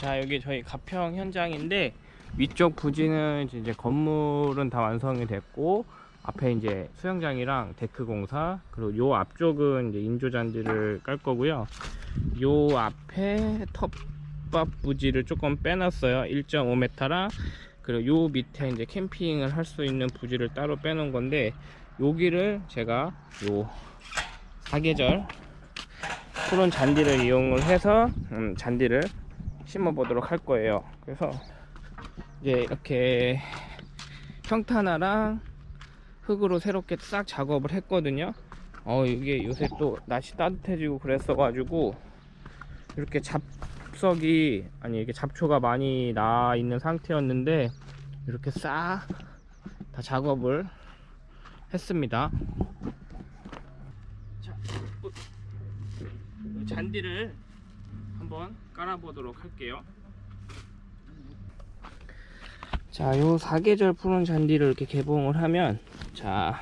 자 여기 저희 가평 현장인데 위쪽 부지는 이제 건물은 다 완성이 됐고 앞에 이제 수영장이랑 데크 공사 그리고 요 앞쪽은 이제 인조 잔디를 깔 거고요. 요 앞에 텃밭 부지를 조금 빼놨어요. 1.5m랑 그리고 요 밑에 이제 캠핑을 할 수 있는 부지를 따로 빼놓은 건데 여기를 제가 요 사계절 푸른 잔디를 이용을 해서 음, 잔디를 심어 보도록 할 거예요. 그래서 이제 이렇게 평탄화랑 흙으로 새롭게 싹 작업을 했거든요. 어 이게 요새 또 날씨 따뜻해지고 그랬어 가지고 이렇게 잡석이 아니 이게 잡초가 많이 나 있는 상태였는데 이렇게 싹 다 작업을 했습니다. 자, 어, 이 잔디를 한번 깔아 보도록 할게요 자, 요 사계절 푸른 잔디를 이렇게 개봉을 하면 자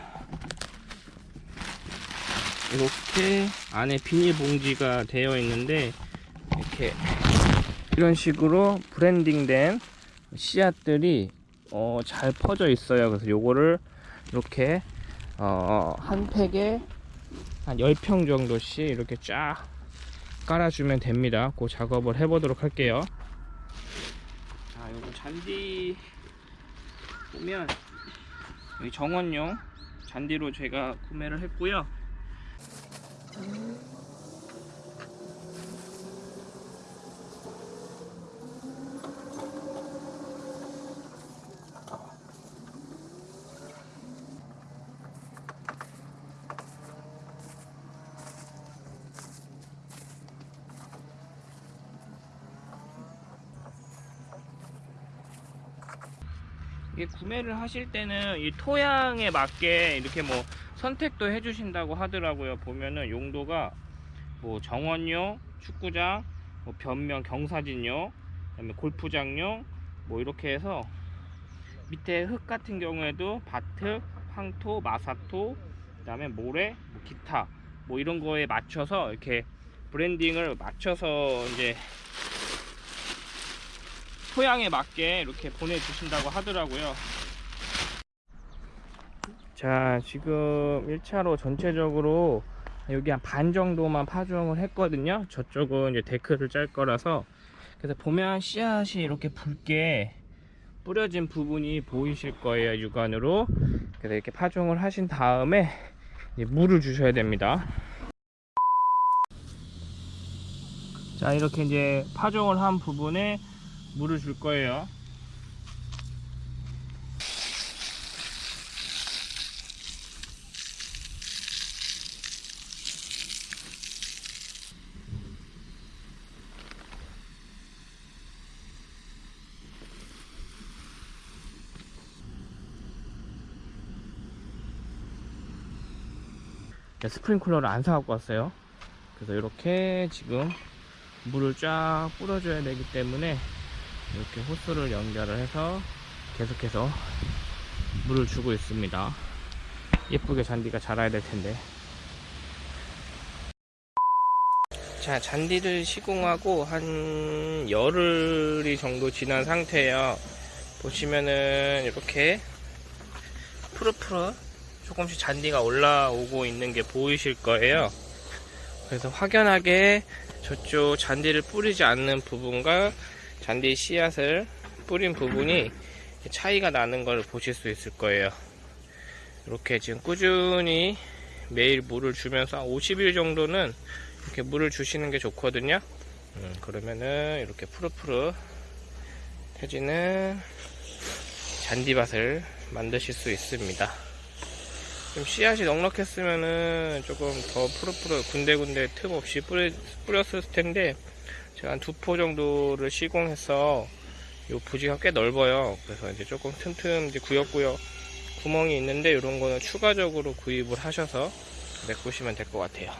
이렇게 안에 비닐봉지가 되어 있는데 이렇게 이런 식으로 브랜딩된 씨앗들이 어, 잘 퍼져 있어요. 그래서 요거를 이렇게 어, 한 팩에 한 10평 정도씩 이렇게 쫙 깔아주면 됩니다. 그 작업을 해보도록 할게요. 자, 요거 잔디 보면 여기 정원용 잔디로 제가 구매를 했고요. 구매를 하실 때는 이 토양에 맞게 이렇게 뭐 선택도 해주신다고 하더라고요. 보면은 용도가 뭐 정원용, 축구장, 뭐 변명 경사진용, 그다음에 골프장용 뭐 이렇게 해서 밑에 흙 같은 경우에도 바트, 황토, 마사토, 그다음에 모래, 뭐 기타 뭐 이런 거에 맞춰서 이렇게 브랜딩을 맞춰서 이제 토양에 맞게 이렇게 보내주신다고 하더라고요. 자, 지금 1차로 전체적으로 여기 한 반 정도만 파종을 했거든요. 저쪽은 이제 데크를 짤 거라서. 그래서 보면 씨앗이 이렇게 붉게 뿌려진 부분이 보이실 거예요. 육안으로. 그래서 이렇게 파종을 하신 다음에 물을 주셔야 됩니다. 자, 이렇게 이제 파종을 한 부분에 물을 줄 거예요. 스프링클러를 안 사갖고 왔어요. 그래서 이렇게 지금 물을 쫙 뿌려줘야 되기 때문에 이렇게 호스를 연결을 해서 계속해서 물을 주고 있습니다. 예쁘게 잔디가 자라야 될 텐데. 자 잔디를 시공하고 한 열흘이 정도 지난 상태예요. 보시면은 이렇게 푸르푸르 조금씩 잔디가 올라오고 있는 게 보이실 거예요. 그래서 확연하게 저쪽 잔디를 뿌리지 않는 부분과 잔디 씨앗을 뿌린 부분이 차이가 나는 걸 보실 수 있을 거예요. 이렇게 지금 꾸준히 매일 물을 주면서 50일 정도는 이렇게 물을 주시는 게 좋거든요. 음, 그러면은 이렇게 푸르푸르 펴지는 잔디밭을 만드실 수 있습니다. 좀 씨앗이 넉넉했으면은 조금 더 푸르푸르 군데군데 틈 없이 뿌렸을 텐데 제가 한 두 포 정도를 시공해서 요 부지가 꽤 넓어요. 그래서 이제 조금 틈틈 이제 구역구역 구멍이 있는데 이런 거는 추가적으로 구입을 하셔서 메꾸시면 될 것 같아요.